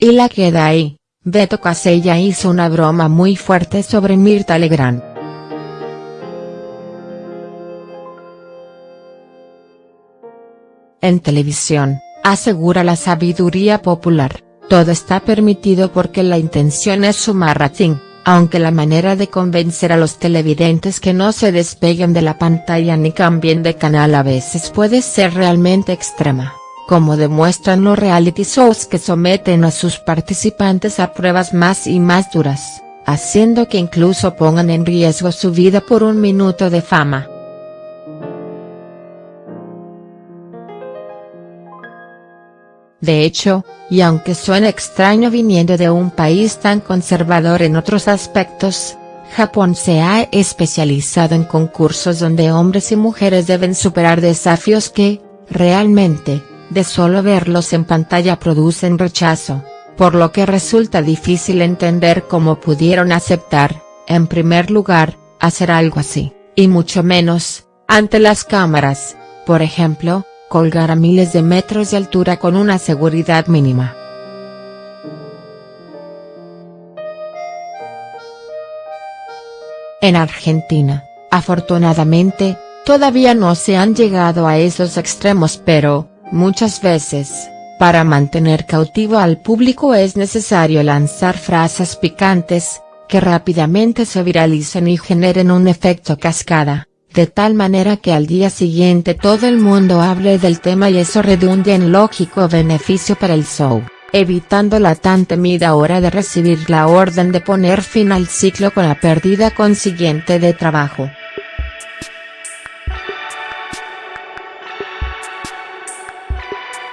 Y la queda ahí, Beto Casella hizo una broma muy fuerte sobre Mirta Legrand. En televisión, asegura la sabiduría popular, todo está permitido porque la intención es sumar rating, aunque la manera de convencer a los televidentes que no se despeguen de la pantalla ni cambien de canal a veces puede ser realmente extrema como demuestran los reality shows que someten a sus participantes a pruebas más y más duras, haciendo que incluso pongan en riesgo su vida por un minuto de fama. De hecho, y aunque suene extraño viniendo de un país tan conservador en otros aspectos, Japón se ha especializado en concursos donde hombres y mujeres deben superar desafíos que, realmente, de solo verlos en pantalla producen rechazo, por lo que resulta difícil entender cómo pudieron aceptar, en primer lugar, hacer algo así, y mucho menos, ante las cámaras, por ejemplo, colgar a miles de metros de altura con una seguridad mínima. En Argentina, afortunadamente, todavía no se han llegado a esos extremos pero, Muchas veces, para mantener cautivo al público es necesario lanzar frases picantes, que rápidamente se viralicen y generen un efecto cascada, de tal manera que al día siguiente todo el mundo hable del tema y eso redunde en lógico beneficio para el show, evitando la tan temida hora de recibir la orden de poner fin al ciclo con la pérdida consiguiente de trabajo.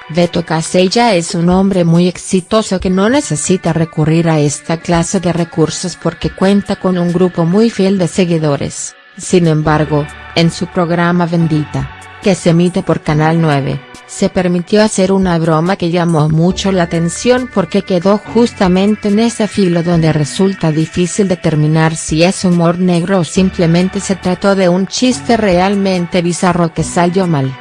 Beto Casella es un hombre muy exitoso que no necesita recurrir a esta clase de recursos porque cuenta con un grupo muy fiel de seguidores, sin embargo, en su programa Bendita, que se emite por Canal 9, se permitió hacer una broma que llamó mucho la atención porque quedó justamente en ese filo donde resulta difícil determinar si es humor negro o simplemente se trató de un chiste realmente bizarro que salió mal.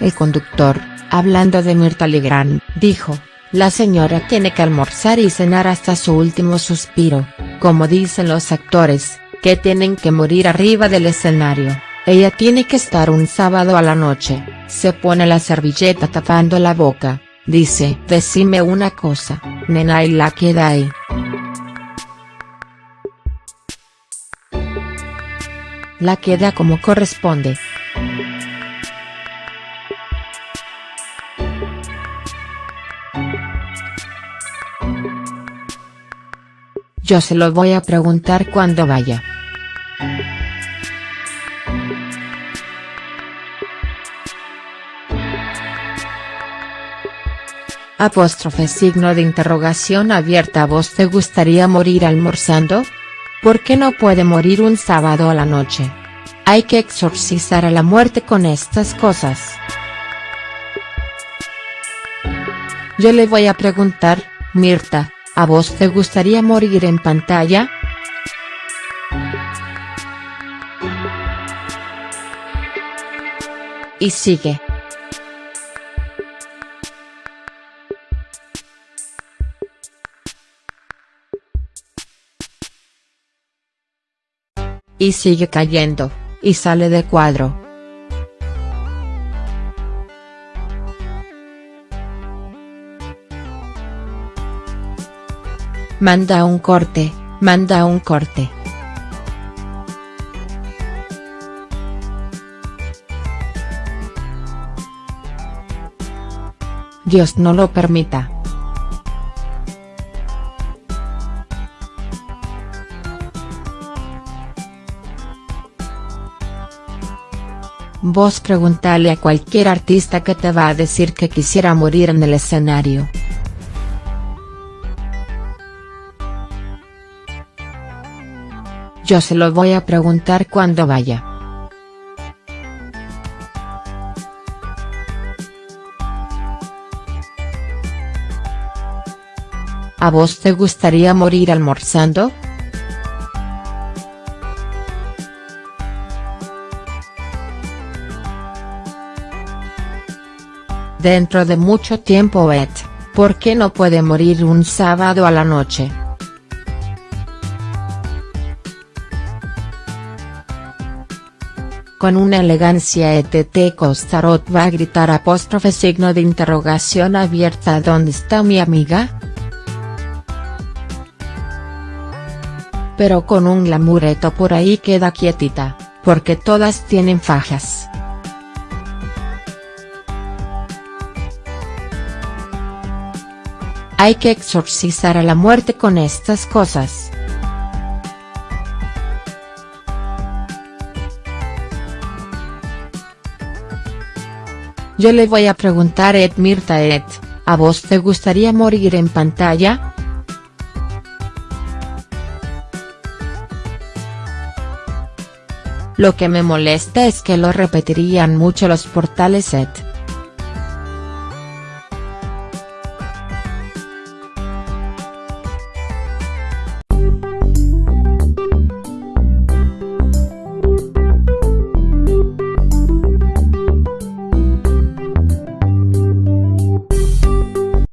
El conductor, hablando de Mirta Legrand, dijo, la señora tiene que almorzar y cenar hasta su último suspiro, como dicen los actores, que tienen que morir arriba del escenario, ella tiene que estar un sábado a la noche, se pone la servilleta tapando la boca, dice, decime una cosa, nena y la queda ahí. La queda como corresponde. Yo se lo voy a preguntar cuando vaya. Apóstrofe signo de interrogación abierta ¿A vos te gustaría morir almorzando? ¿Por qué no puede morir un sábado a la noche? Hay que exorcizar a la muerte con estas cosas. Yo le voy a preguntar, Mirta, ¿A vos te gustaría morir en pantalla?. Y sigue. Y sigue cayendo, y sale de cuadro. Manda un corte, manda un corte. Dios no lo permita. Vos preguntale a cualquier artista que te va a decir que quisiera morir en el escenario. Yo se lo voy a preguntar cuando vaya. ¿A vos te gustaría morir almorzando?. dentro de mucho tiempo et, ¿por qué no puede morir un sábado a la noche?. Con una elegancia ETT Costarot va a gritar apóstrofe signo de interrogación abierta ¿Dónde está mi amiga?. Pero con un glamureto por ahí queda quietita, porque todas tienen fajas. Hay que exorcizar a la muerte con estas cosas. Yo le voy a preguntar Ed Mirta Ed, ¿a vos te gustaría morir en pantalla?. Lo que me molesta es que lo repetirían mucho los portales Ed.